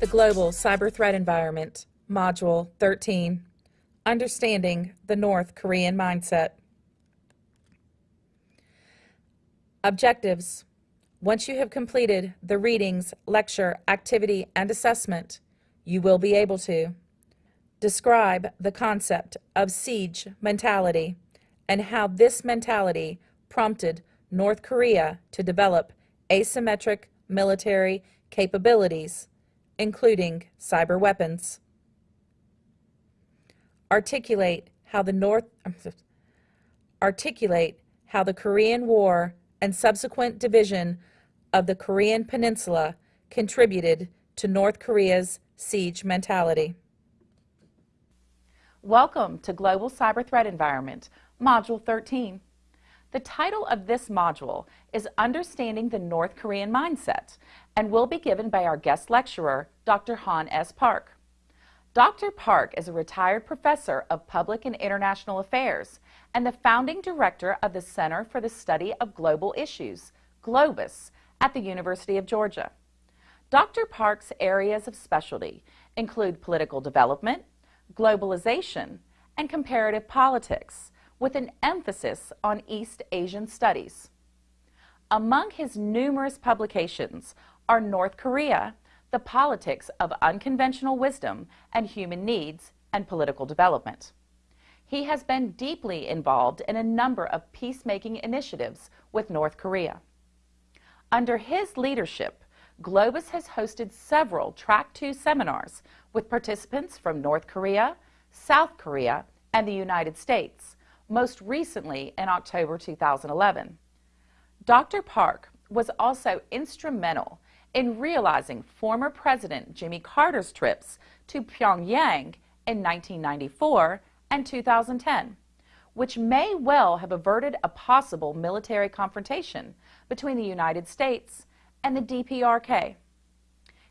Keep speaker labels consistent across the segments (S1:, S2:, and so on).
S1: The Global Cyber Threat Environment, Module 13, Understanding the North Korean Mindset. Objectives. Once you have completed the readings, lecture, activity, and assessment, you will be able to describe the concept of siege mentality and how this mentality prompted North Korea to develop asymmetric military capabilities, including cyber weapons. Articulate how the North articulate how the Korean War and subsequent division of the Korean Peninsula contributed to North Korea's siege mentality. Welcome to Global Cyber Threat Environment, Module 13. The title of this module is Understanding the North Korean Mindset and will be given by our guest lecturer, Dr. Han S. Park. Dr. Park is a retired professor of public and international affairs and the founding director of the Center for the Study of Global Issues, GLOBIS, at the University of Georgia. Dr. Park's areas of specialty include political development, globalization, and comparative politics, with an emphasis on East Asian studies. Among his numerous publications are North Korea, the politics of unconventional wisdom and human needs and political development. He has been deeply involved in a number of peacemaking initiatives with North Korea. Under his leadership, GLOBIS has hosted several Track 2 seminars with participants from North Korea, South Korea, and the United States, most recently in October 2011. Dr. Park was also instrumental in realizing former President Jimmy Carter's trips to Pyongyang in 1994 and 2010, which may well have averted a possible military confrontation between the United States and the DPRK.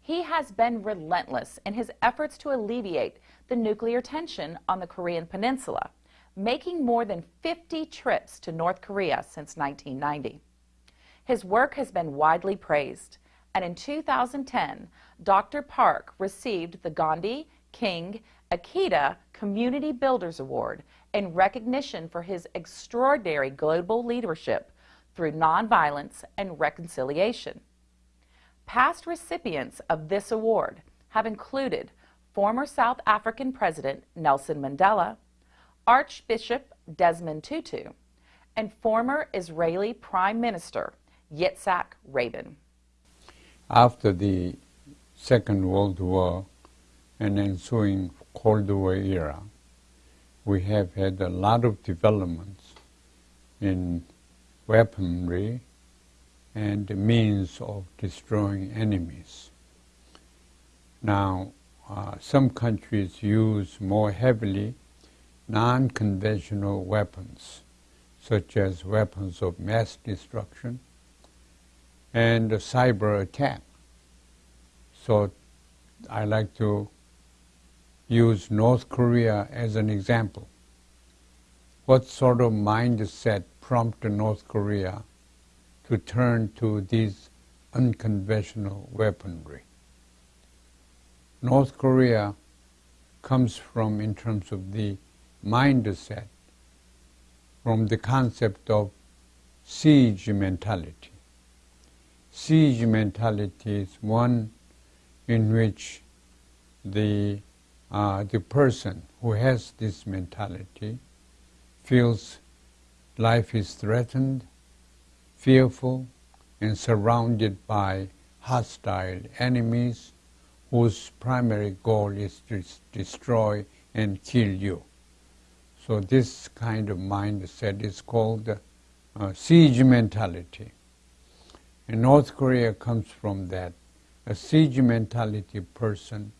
S1: He has been relentless in his efforts to alleviate the nuclear tension on the Korean Peninsula, making more than 50 trips to North Korea since 1990. His work has been widely praised, and in 2010, Dr. Park received the Gandhi King Ikeda Community Builders Award in recognition for his extraordinary global leadership through nonviolence and reconciliation. Past recipients of this award have included former South African President Nelson Mandela, Archbishop Desmond Tutu, and former Israeli Prime Minister Yitzhak Rabin.
S2: After the Second World War and ensuing Cold War era, we have had a lot of developments in weaponry and the means of destroying enemies. Now, uh, some countries use more heavily non-conventional weapons, such as weapons of mass destruction and cyber attack. So I like to use North Korea as an example. What sort of mindset prompted North Korea to turn to these unconventional weaponry? North Korea comes from, in terms of the mindset, from the concept of siege mentality. Siege mentality is one in which the, uh, the person who has this mentality feels life is threatened, fearful, and surrounded by hostile enemies whose primary goal is to destroy and kill you. So this kind of mindset is called uh, siege mentality. And North Korea comes from that. A siege mentality person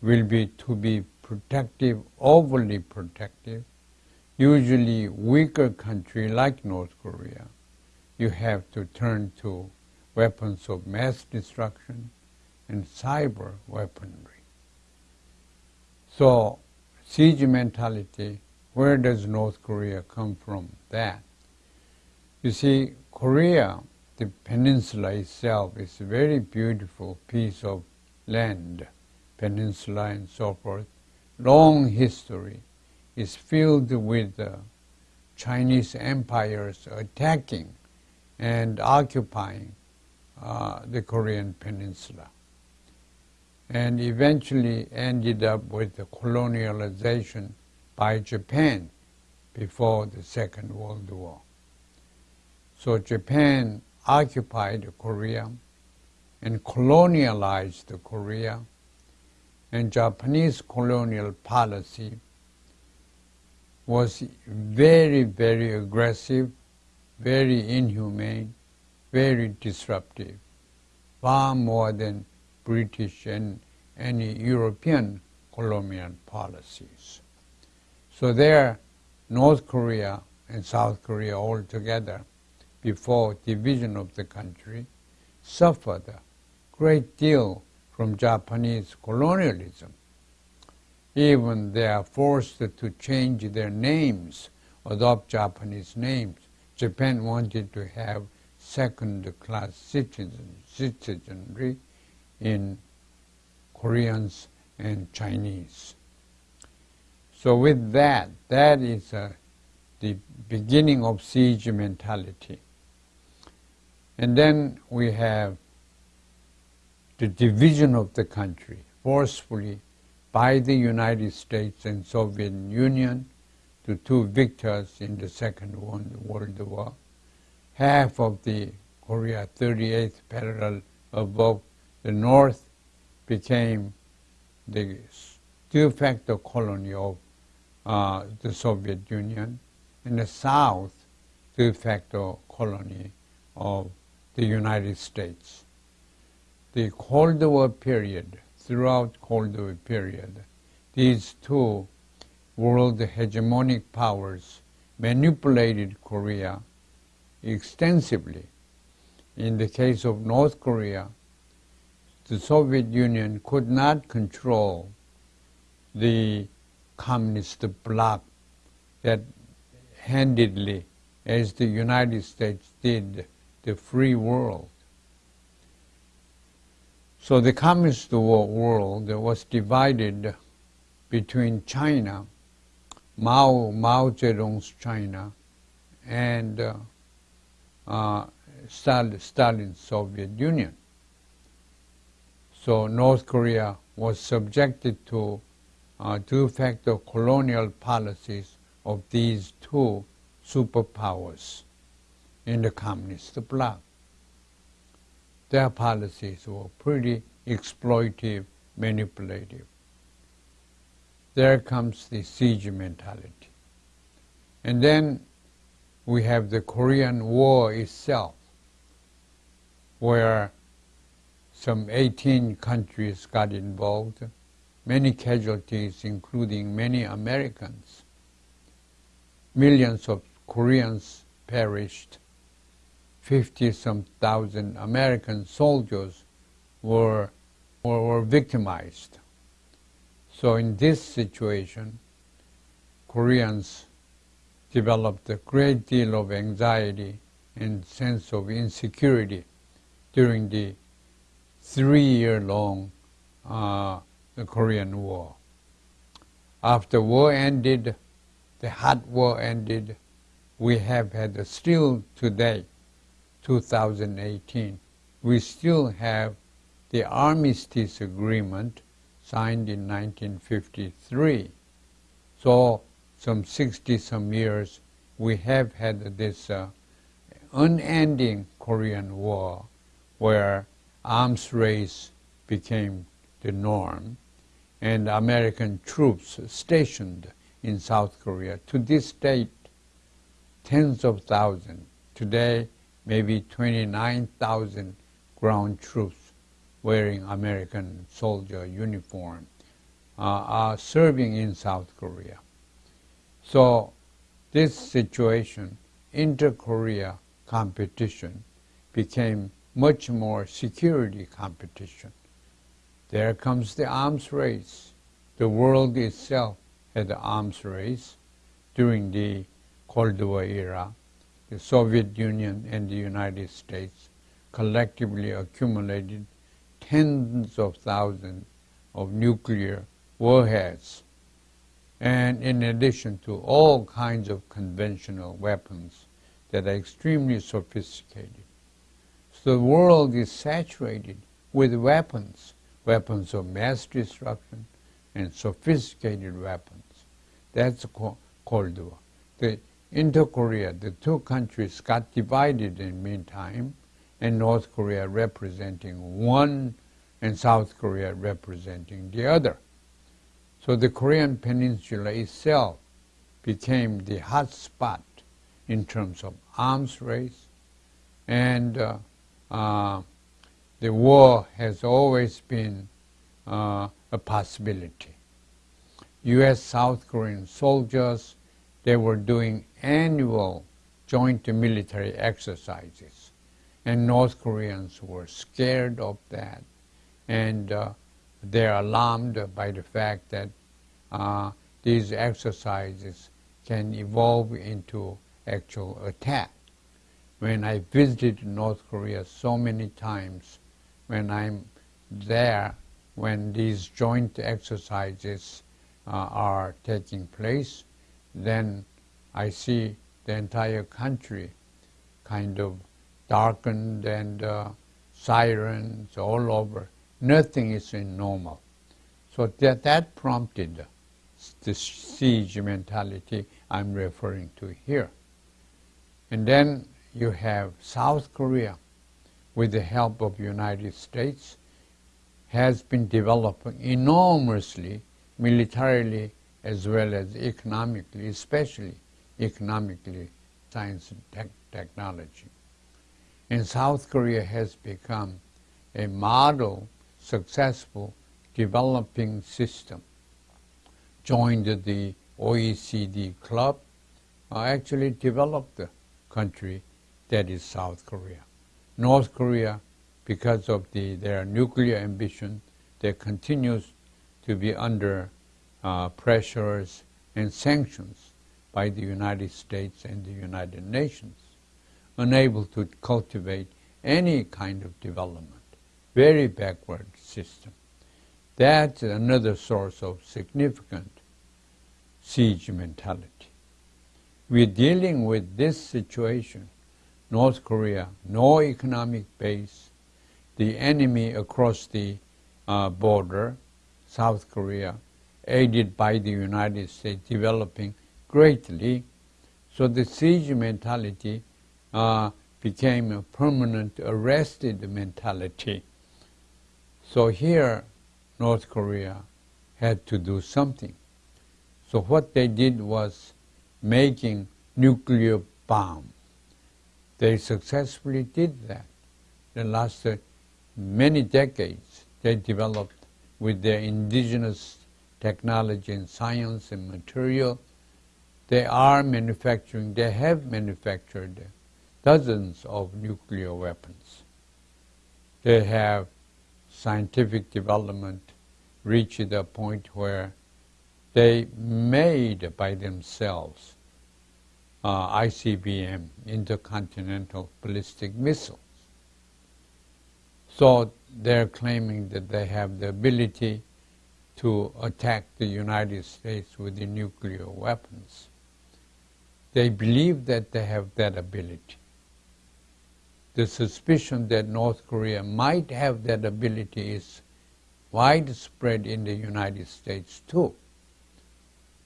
S2: will be to be protective, overly protective. Usually weaker country like North Korea, you have to turn to weapons of mass destruction, and cyber weaponry. So, siege mentality, where does North Korea come from that? You see, Korea, the peninsula itself, is a very beautiful piece of land, peninsula and so forth. Long history is filled with uh, Chinese empires attacking and occupying uh, the Korean peninsula and eventually ended up with the colonialization by Japan before the Second World War. So Japan occupied Korea and colonialized Korea, and Japanese colonial policy was very, very aggressive, very inhumane, very disruptive, far more than British and any European colonial policies. So there, North Korea and South Korea all together, before division of the country, suffered a great deal from Japanese colonialism. Even they are forced to change their names, adopt Japanese names. Japan wanted to have second-class citizen, citizenry in Koreans and Chinese. So with that, that is uh, the beginning of siege mentality. And then we have the division of the country forcefully by the United States and Soviet Union, the two victors in the Second World War. Half of the Korea 38th parallel above the North became the de facto colony of uh, the Soviet Union, and the South de facto colony of the United States. The Cold War period, throughout Cold War period, these two world hegemonic powers manipulated Korea extensively. In the case of North Korea, the Soviet Union could not control the communist bloc that handedly, as the United States did, the free world. So the communist world was divided between China, Mao, Mao Zedong's China, and uh, uh, Stalin's Soviet Union. So North Korea was subjected to uh, de facto colonial policies of these two superpowers in the communist bloc. Their policies were pretty exploitive, manipulative. There comes the siege mentality. And then we have the Korean War itself, where some 18 countries got involved, many casualties, including many Americans. Millions of Koreans perished. 50 some thousand American soldiers were, were, were victimized. So in this situation, Koreans developed a great deal of anxiety and sense of insecurity during the three-year-long uh, Korean War. After war ended, the hot war ended, we have had still today, 2018, we still have the Armistice Agreement signed in 1953. So some 60 some years we have had this uh, unending Korean War where arms race became the norm, and American troops stationed in South Korea. To this date, tens of thousands, today maybe 29,000 ground troops wearing American soldier uniform uh, are serving in South Korea. So this situation, inter-Korea competition, became much more security competition. There comes the arms race. The world itself had the arms race during the Cold War era. the Soviet Union and the United States collectively accumulated tens of thousands of nuclear warheads, and in addition to all kinds of conventional weapons that are extremely sophisticated. So the world is saturated with weapons, weapons of mass destruction and sophisticated weapons. That's Cold War. The Inter-Korea, the two countries got divided in meantime, and North Korea representing one and South Korea representing the other. So the Korean Peninsula itself became the hot spot in terms of arms race, and uh, uh, the war has always been uh, a possibility. U.S. South Korean soldiers, they were doing annual joint military exercises. And North Koreans were scared of that. And uh, they're alarmed by the fact that uh, these exercises can evolve into actual attack. When I visited North Korea so many times, when I'm there, when these joint exercises uh, are taking place, then I see the entire country kind of darkened and uh, sirens all over. Nothing is in normal. So that, that prompted the siege mentality I'm referring to here. And then you have South Korea, with the help of United States, has been developing enormously, militarily as well as economically, especially economically, science and tech technology. And South Korea has become a model, successful developing system. Joined the OECD club, uh, actually developed the country that is South Korea. North Korea, because of the, their nuclear ambition, that continues to be under uh, pressures and sanctions by the United States and the United Nations, unable to cultivate any kind of development, very backward system. That's another source of significant siege mentality. We're dealing with this situation, North Korea, no economic base, the enemy across the uh, border, South Korea, aided by the United States, developing greatly. So the siege mentality uh, became a permanent arrested mentality. So here, North Korea had to do something. So what they did was making nuclear bomb. They successfully did that. They lasted uh, many decades. They developed with their indigenous technology and science and material. They are manufacturing, they have manufactured dozens of nuclear weapons. They have scientific development reached a point where they made by themselves uh, ICBM, intercontinental ballistic missiles. So they're claiming that they have the ability to attack the United States with the nuclear weapons. They believe that they have that ability. The suspicion that North Korea might have that ability is widespread in the United States too.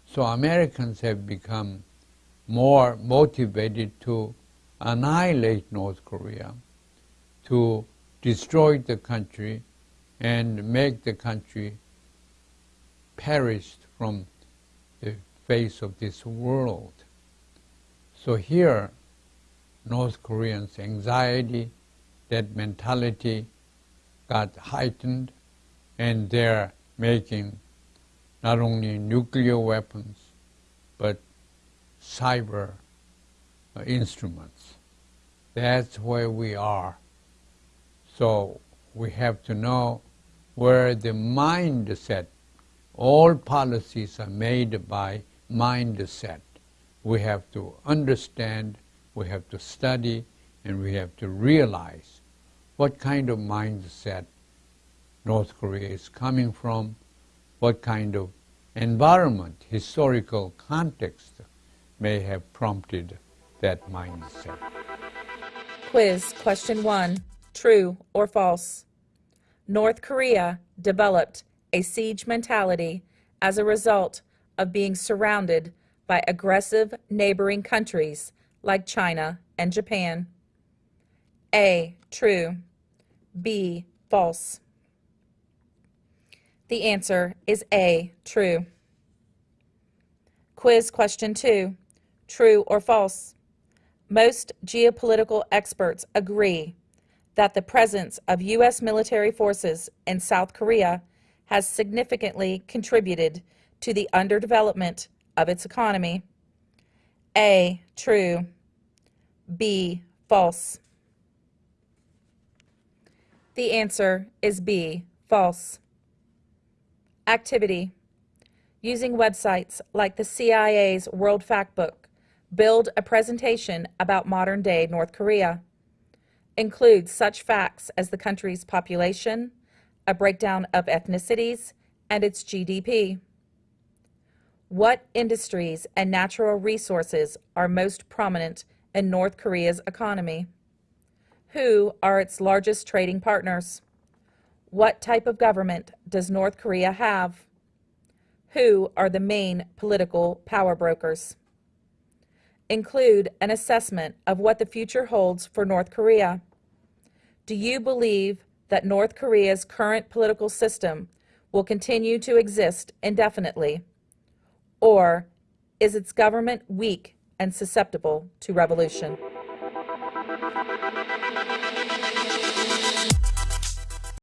S2: So Americans have become more motivated to annihilate North Korea, to destroy the country and make the country perished from the face of this world. So here, North Koreans' anxiety, that mentality got heightened, and they're making not only nuclear weapons, cyber uh, instruments. That's where we are. So we have to know where the mindset all policies are made by mindset. We have to understand we have to study and we have to realize what kind of mindset North Korea is coming from, what kind of environment, historical context may have prompted that mindset.
S1: Quiz question one True or false? North Korea developed a siege mentality as a result of being surrounded by aggressive neighboring countries like China and Japan. A. True. B. False. The answer is A. True. Quiz question two. True or false? Most geopolitical experts agree that the presence of U.S. military forces in South Korea has significantly contributed to the underdevelopment of its economy. A. True. B. False. The answer is B. False. Activity. Using websites like the CIA's World Factbook, build a presentation about modern day North Korea. Include such facts as the country's population, a breakdown of ethnicities, and its GDP. What industries and natural resources are most prominent in North Korea's economy? Who are its largest trading partners? What type of government does North Korea have? Who are the main political power brokers? Include an assessment of what the future holds for North Korea. Do you believe that North Korea's current political system will continue to exist indefinitely? Or is its government weak and susceptible to revolution?